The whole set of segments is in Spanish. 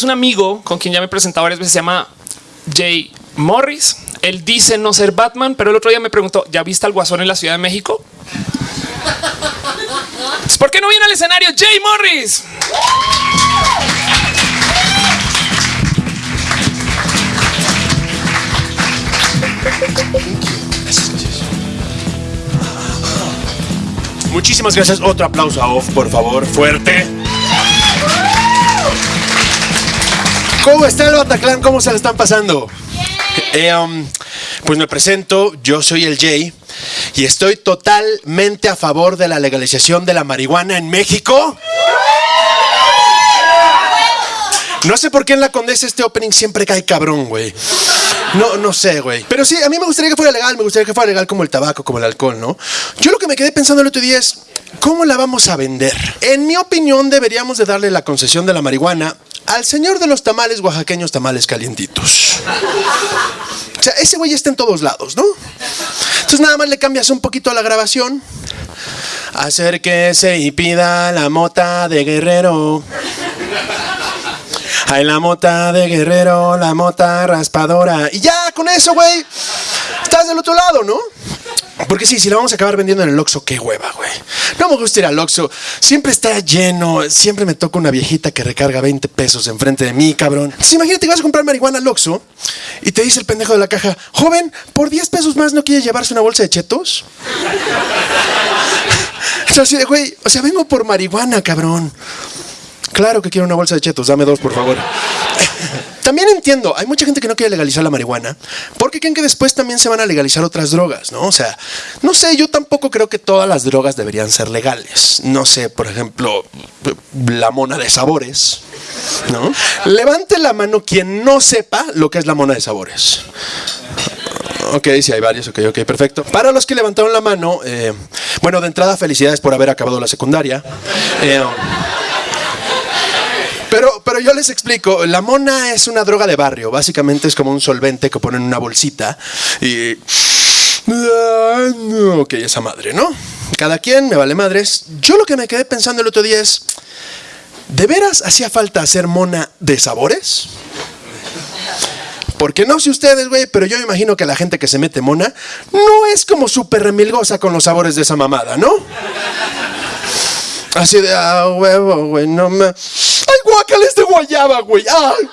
Es un amigo con quien ya me he presentado varias veces, se llama Jay Morris. Él dice no ser Batman, pero el otro día me preguntó, ¿ya viste al guasón en la Ciudad de México? ¿Por qué no viene al escenario Jay Morris? Muchísimas gracias. Otro aplauso a Off, por favor, fuerte. ¿Cómo está el Bataclan? ¿Cómo se le están pasando? Eh, um, pues me presento, yo soy el Jay y estoy totalmente a favor de la legalización de la marihuana en México. No sé por qué en la Condesa este opening siempre cae cabrón, güey. No, no sé, güey. Pero sí, a mí me gustaría que fuera legal, me gustaría que fuera legal como el tabaco, como el alcohol, ¿no? Yo lo que me quedé pensando el otro día es, ¿cómo la vamos a vender? En mi opinión, deberíamos de darle la concesión de la marihuana al señor de los tamales oaxaqueños tamales calientitos. O sea, ese güey está en todos lados, ¿no? Entonces nada más le cambias un poquito a la grabación. Acérquese y pida la mota de guerrero. Hay la mota de guerrero, la mota raspadora. Y ya, con eso, güey, estás del otro lado, ¿no? Porque sí, si la vamos a acabar vendiendo en el Oxxo, qué hueva, güey. No me gusta ir al Oxxo. Siempre está lleno. Siempre me toca una viejita que recarga 20 pesos enfrente de mí, cabrón. Imagínate que vas a comprar marihuana al Oxxo y te dice el pendejo de la caja, joven, por 10 pesos más no quiere llevarse una bolsa de chetos. güey, o sea, vengo por marihuana, cabrón. Claro que quiero una bolsa de chetos, dame dos, por favor. También entiendo, hay mucha gente que no quiere legalizar la marihuana porque creen que después también se van a legalizar otras drogas, ¿no? O sea, no sé, yo tampoco creo que todas las drogas deberían ser legales. No sé, por ejemplo, la mona de sabores, ¿no? Levante la mano quien no sepa lo que es la mona de sabores. Ok, sí, hay varios, ok, ok, perfecto. Para los que levantaron la mano, eh, bueno, de entrada, felicidades por haber acabado la secundaria. Eh, pero, pero yo les explico, la mona es una droga de barrio, básicamente es como un solvente que ponen en una bolsita y... Ok, esa madre, ¿no? Cada quien, me vale madres. Yo lo que me quedé pensando el otro día es, ¿de veras hacía falta hacer mona de sabores? Porque no sé ustedes, güey, pero yo imagino que la gente que se mete mona no es como súper remilgosa con los sabores de esa mamada, ¿no? Así de, ah, huevo, güey, no me... ¡Ay, guacales de guayaba, güey! ¡Ay,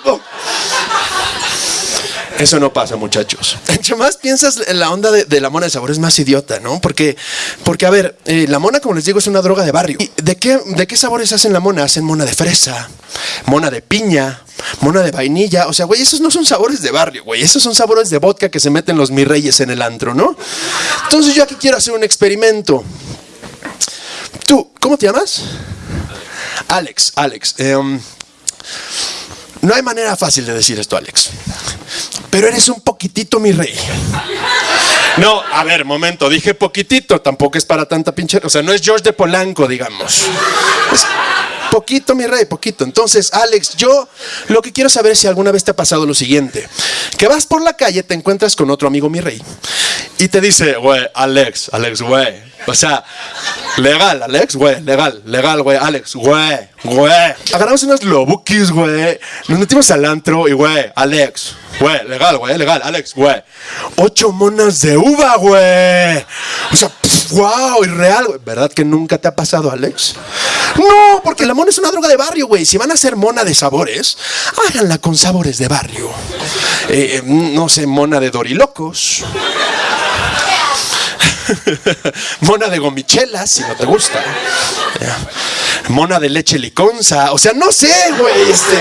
Eso no pasa, muchachos. Entre más piensas en la onda de, la mona de sabor es más idiota, ¿no? Porque, porque a ver, eh, la mona, como les digo, es una droga de barrio. ¿De qué, ¿De qué sabores hacen la mona? Hacen mona de fresa, mona de piña, mona de vainilla. O sea, güey, esos no son sabores de barrio, güey. Esos son sabores de vodka que se meten los mirreyes en el antro, ¿no? Entonces yo aquí quiero hacer un experimento. Tú, ¿cómo te llamas? Alex, Alex. Em, no hay manera fácil de decir esto, Alex. Pero eres un poquitito mi rey. No, a ver, momento, dije poquitito, tampoco es para tanta pinche... O sea, no es George de Polanco, digamos. Poquito, mi rey, poquito. Entonces, Alex, yo lo que quiero saber es si alguna vez te ha pasado lo siguiente. Que vas por la calle, te encuentras con otro amigo, mi rey, y te dice, güey, Alex, Alex, güey. O sea, legal, Alex, güey, legal, legal, güey, Alex, güey, güey. Agarramos unos lobukis, güey. Nos metimos al antro y, güey, Alex, güey, legal, güey, legal, Alex, güey. Ocho monas de uva, güey. O sea, wow, irreal, güey. ¿Verdad que nunca te ha pasado, Alex? No, porque la mona es una droga de barrio, güey. Si van a hacer mona de sabores, háganla con sabores de barrio. Eh, no sé, mona de dorilocos. Mona de gomichelas, si no te gusta. Mona de leche liconza. O sea, no sé, güey. Este.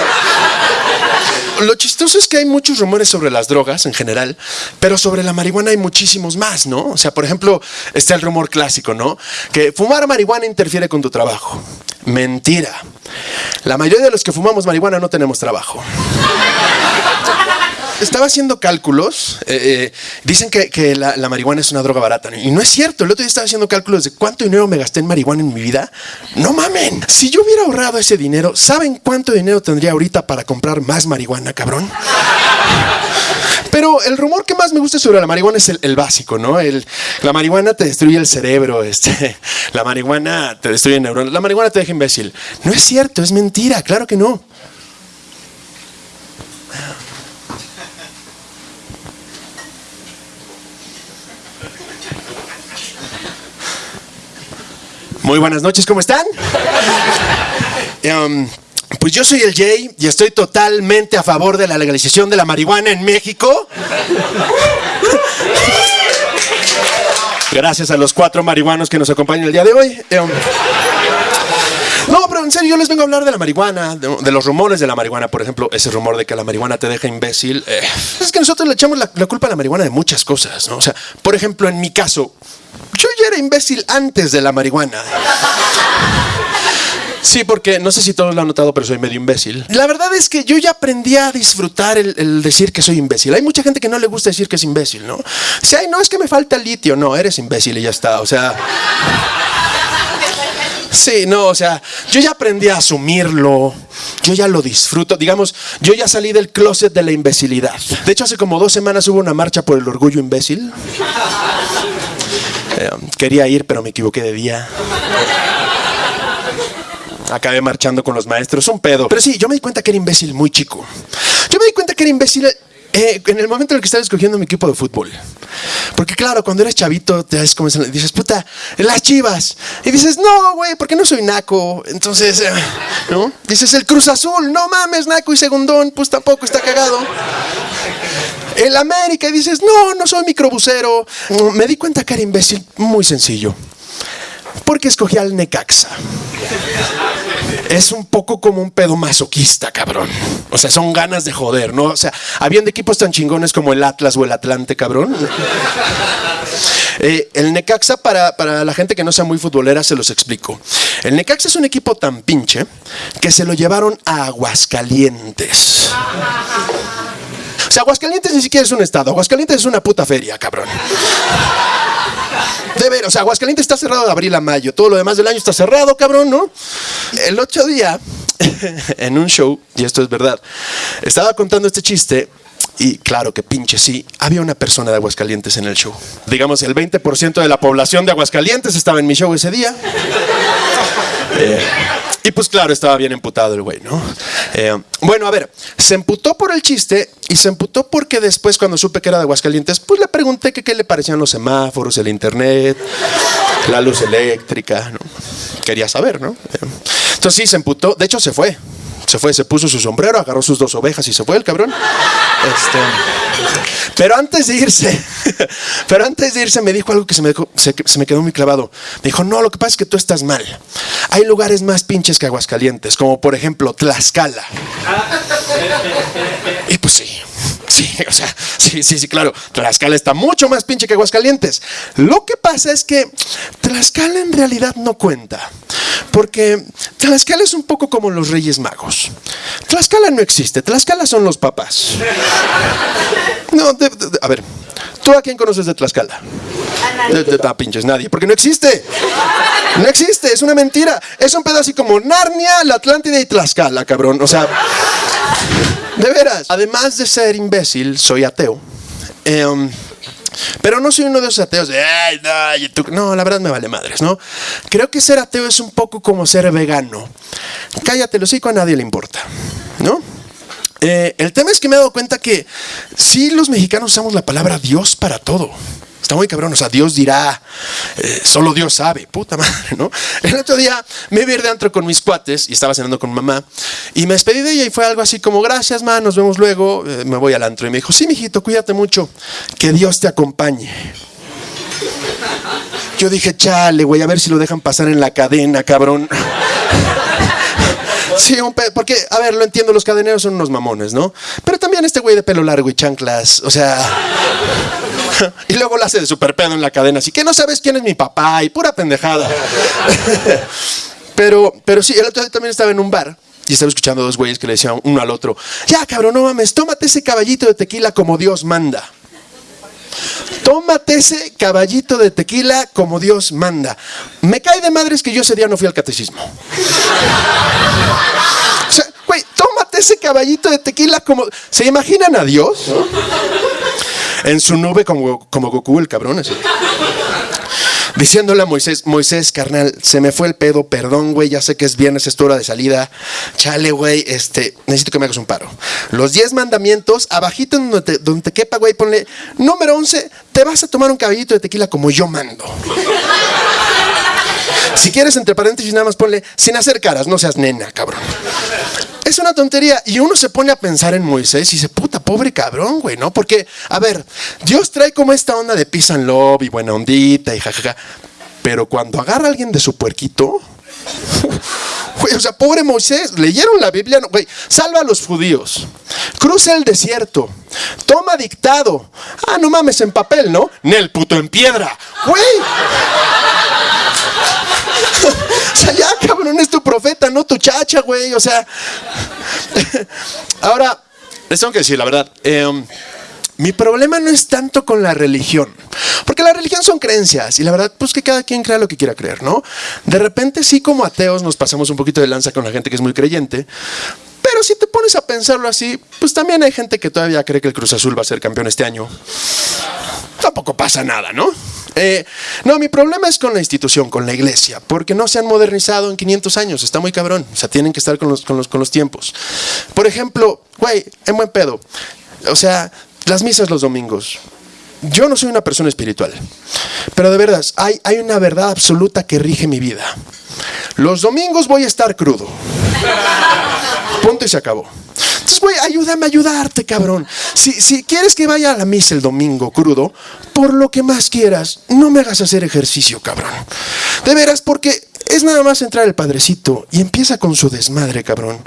Lo chistoso es que hay muchos rumores sobre las drogas en general, pero sobre la marihuana hay muchísimos más, ¿no? O sea, por ejemplo, está el rumor clásico, ¿no? Que fumar marihuana interfiere con tu trabajo. Mentira. La mayoría de los que fumamos marihuana no tenemos trabajo estaba haciendo cálculos. Eh, eh, dicen que, la, marihuana es una droga barata. Y no es cierto. El otro día estaba haciendo cálculos de cuánto dinero me gasté en marihuana en mi vida. No mamen. Si yo hubiera ahorrado ese dinero, ¿saben cuánto dinero tendría ahorita para comprar más marihuana, cabrón? Pero el rumor que más me gusta sobre la marihuana es el, básico, ¿no? El, la marihuana te destruye el cerebro, este, la marihuana te destruye neuronas, la marihuana te deja imbécil. No es cierto, es mentira, claro que no. Muy buenas noches, ¿cómo están? Um, pues yo soy el Jay y estoy totalmente a favor de la legalización de la marihuana en México. Gracias a los cuatro marihuanos que nos acompañan el día de hoy. Um, no, pero en serio, yo les vengo a hablar de la marihuana, de, los rumores de la marihuana, por ejemplo, ese rumor de que la marihuana te deja imbécil. Eh, es que nosotros le echamos la, la culpa a la marihuana de muchas cosas, ¿no? O sea, por ejemplo, en mi caso, era imbécil antes de la marihuana. Sí, porque no sé si todos lo han notado, pero soy medio imbécil. La verdad es que yo ya aprendí a disfrutar el, decir que soy imbécil. Hay mucha gente que no le gusta decir que es imbécil, ¿no? Si ay, no, es que me falta litio. No, eres imbécil y ya está. O sea. Sí, no, o sea, yo ya aprendí a asumirlo, yo ya lo disfruto, digamos, yo ya salí del closet de la imbecilidad. De hecho, hace como dos semanas hubo una marcha por el orgullo imbécil. Eh, quería ir, pero me equivoqué de día. Acabé marchando con los maestros, un pedo. Pero sí, yo me di cuenta que era imbécil muy chico. Yo me di cuenta que era imbécil eh, en el momento en el que estaba escogiendo mi equipo de fútbol. Porque claro, cuando eres chavito, te das como, dices, puta, las chivas. Y dices, no, güey, porque no soy naco. Entonces, eh, ¿no? Dices, el Cruz Azul, no mames, naco y segundón, pues tampoco está cagado. El América, y dices, no, no soy microbusero. Me di cuenta que era imbécil, muy sencillo. Porque escogí al Necaxa es un poco como un pedo masoquista, cabrón. O sea, son ganas de joder, ¿no? O sea, habían equipos tan chingones como el Atlas o el Atlante, cabrón. Eh, el Necaxa, para, para, la gente que no sea muy futbolera, se los explico. El Necaxa es un equipo tan pinche que se lo llevaron a Aguascalientes. O sea, Aguascalientes ni siquiera es un estado. Aguascalientes es una puta feria, cabrón. De ver, o sea, Aguascalientes está cerrado de abril a mayo. Todo lo demás del año está cerrado, cabrón, ¿no? El otro día, en un show, y esto es verdad, estaba contando este chiste y claro que pinche sí, había una persona de Aguascalientes en el show. Digamos, el 20% de la población de Aguascalientes estaba en mi show ese día. Eh, y pues claro, estaba bien emputado el güey, ¿no? Eh, bueno, a ver, se emputó por el chiste y se emputó porque después cuando supe que era de Aguascalientes, pues le pregunté que qué le parecían los semáforos, el internet, la luz eléctrica, ¿no? Quería saber, ¿no? Eh, entonces sí, se emputó, de hecho se fue. Se fue, se puso su sombrero, agarró sus dos ovejas y se fue el cabrón. Este, pero antes de irse, pero antes de irse me dijo algo que se me, se, me quedó muy clavado. Me dijo, no, lo que pasa es que tú estás mal. Hay lugares más pinches que Aguascalientes, como por ejemplo Tlaxcala. Y pues sí, Sí, o sea, sí, sí, sí, claro. Tlaxcala está mucho más pinche que Aguascalientes. Lo que pasa es que Tlaxcala en realidad no cuenta. Porque Tlaxcala es un poco como los Reyes Magos. Tlaxcala no existe, Tlaxcala son los papás. No, a ver, ¿tú a quién conoces de Tlaxcala? De, de, pinches, nadie, porque no existe. No existe, es una mentira. Es un pedo así como Narnia, la Atlántida y Tlaxcala, cabrón. O sea, de veras. Además de ser imbécil, soy ateo. Em, pero no soy uno de esos ateos de, ay, no, no, la verdad me vale madres, ¿no? Creo que ser ateo es un poco como ser vegano. Cállate, lo sigo, a nadie le importa, ¿no? Eh, el tema es que me he dado cuenta que sí los mexicanos usamos la palabra Dios para todo. Está muy cabrón, o sea, Dios dirá, eh, solo Dios sabe, puta madre, ¿no? El otro día me vi de antro con mis cuates y estaba cenando con mamá y me despedí de ella y fue algo así como, gracias, ma, nos vemos luego, eh, me voy al antro. Y me dijo, sí, mijito, cuídate mucho, que Dios te acompañe. Yo dije, chale, güey, a ver si lo dejan pasar en la cadena, cabrón. Sí, un porque, a ver, lo entiendo, los cadeneros son unos mamones, ¿no? Pero también este güey de pelo largo y chanclas, o sea... y luego la hace de super pedo en la cadena, así que no sabes quién es mi papá y pura pendejada. pero, pero sí, el otro día también estaba en un bar y estaba escuchando a dos güeyes que le decían uno al otro, ya cabrón, no mames, tómate ese caballito de tequila como Dios manda. Tómate ese caballito de tequila como Dios manda. Me cae de madres que yo ese día no fui al catecismo. O sea, güey, tómate ese caballito de tequila como... ¿Se imaginan a Dios? En su nube como, como Goku, el cabrón, así. Diciéndole a Moisés, Moisés, carnal, se me fue el pedo, perdón, güey, ya sé que es viernes, es tu hora de salida. Chale, güey, este, necesito que me hagas un paro. Los 10 mandamientos, abajito donde te, donde te quepa, güey, ponle, número 11, te vas a tomar un caballito de tequila como yo mando. Si quieres, entre paréntesis, nada más ponle sin hacer caras, no seas nena, cabrón. Es una tontería. Y uno se pone a pensar en Moisés y dice, puta, pobre cabrón, güey, ¿no? Porque, a ver, Dios trae como esta onda de peace and love y buena ondita y jajaja. Pero cuando agarra a alguien de su puerquito, Güey, o sea, pobre Moisés, leyeron la Biblia, no, güey, salva a los judíos, cruza el desierto, toma dictado. Ah, no mames, en papel, ¿no? Nel puto en piedra, güey. o sea, ya, cabrón, es tu profeta, no tu chacha, güey. O sea, ahora, les tengo que decir la verdad. Eh, mi problema no es tanto con la religión, porque la religión son creencias y la verdad, pues que cada quien crea lo que quiera creer, ¿no? De repente sí como ateos nos pasamos un poquito de lanza con la gente que es muy creyente, pero si te pones a pensarlo así, pues también hay gente que todavía cree que el Cruz Azul va a ser campeón este año. Tampoco pasa nada, ¿no? Eh, no, mi problema es con la institución, con la iglesia, porque no se han modernizado en 500 años, está muy cabrón, o sea, tienen que estar con los, con los, con los tiempos. Por ejemplo, güey, en buen pedo, o sea, las misas los domingos. Yo no soy una persona espiritual, pero de verdad, hay, hay una verdad absoluta que rige mi vida. Los domingos voy a estar crudo. Punto y se acabó. Entonces, güey, ayúdame a ayudarte, cabrón. Si, si quieres que vaya a la misa el domingo crudo, por lo que más quieras, no me hagas hacer ejercicio, cabrón. De veras, porque es nada más entrar el padrecito y empieza con su desmadre, cabrón.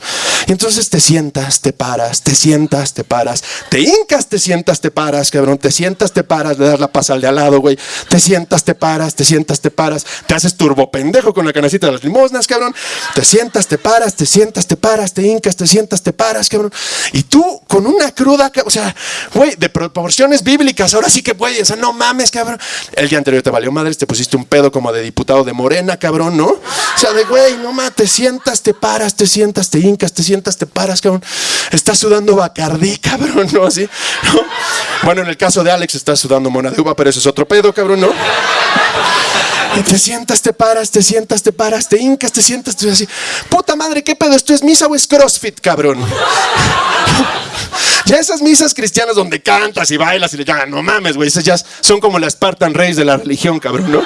Y entonces te sientas, te paras, te sientas, te paras, te hincas, te sientas, te paras, cabrón. Te sientas, te paras, le das la paz al de al lado, güey. Te sientas, te paras, te sientas, te paras. Te haces turbo pendejo con la canacita de las limosnas, cabrón. Te sientas, te paras, te sientas, te paras, te hincas, te sientas, te paras, cabrón. Y tú con una cruda, o sea, güey, de proporciones bíblicas, ahora sí que puedes, o sea, no mames, cabrón. El día anterior te valió madres, te pusiste un pedo como de diputado de Morena, cabrón, ¿no? O sea, de güey, no mames, te sientas, te paras, te sientas, te hincas, te sientas, te paras, cabrón. Estás sudando bacardí, cabrón, ¿no? Así, ¿no? Bueno, en el caso de Alex estás sudando mona de uva, pero eso es otro pedo, cabrón, ¿no? Y te sientas, te paras, te sientas, te paras, te hincas, te sientas, te así. Puta madre, ¿qué pedo? ¿Esto es misa o es crossfit, cabrón? Ya esas misas cristianas donde cantas y bailas y le llaman, no mames, güey, esas ya son como las Spartan Reyes de la religión, cabrón, ¿no?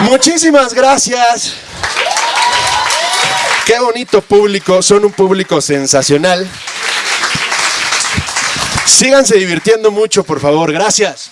Muchísimas gracias. Qué bonito público, son un público sensacional. Síganse divirtiendo mucho, por favor, gracias.